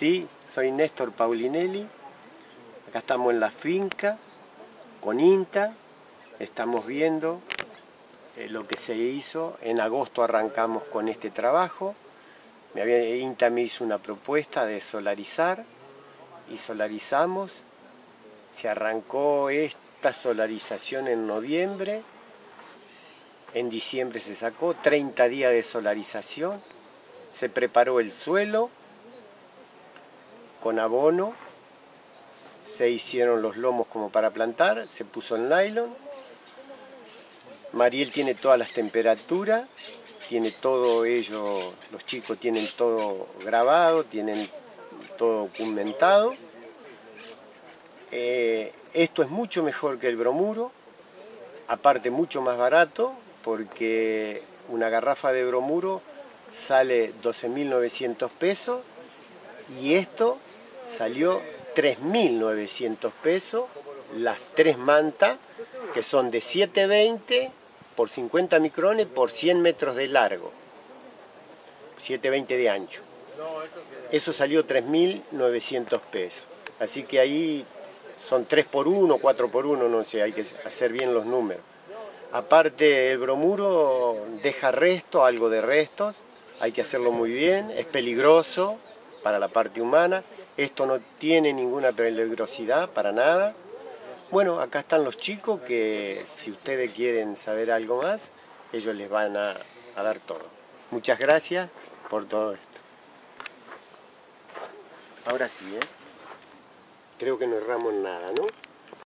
Sí, soy Néstor Paulinelli. Acá estamos en la finca con INTA. Estamos viendo eh, lo que se hizo. En agosto arrancamos con este trabajo. Me INTA me hizo una propuesta de solarizar y solarizamos. Se arrancó esta solarización en noviembre. En diciembre se sacó 30 días de solarización. Se preparó el suelo con abono, se hicieron los lomos como para plantar, se puso el nylon. Mariel tiene todas las temperaturas, tiene todo ello, los chicos tienen todo grabado, tienen todo documentado. Eh, esto es mucho mejor que el bromuro, aparte mucho más barato, porque una garrafa de bromuro sale 12.900 pesos y esto salió 3.900 pesos las tres mantas, que son de 720 por 50 micrones por 100 metros de largo, 720 de ancho. Eso salió 3.900 pesos. Así que ahí son 3 por 1, 4 por 1, no sé, hay que hacer bien los números. Aparte el bromuro deja resto, algo de restos, hay que hacerlo muy bien, es peligroso para la parte humana, esto no tiene ninguna peligrosidad para nada. Bueno, acá están los chicos que si ustedes quieren saber algo más, ellos les van a, dar todo. Muchas gracias por todo esto. Ahora sí, ¿eh? Creo que no erramos nada, ¿no?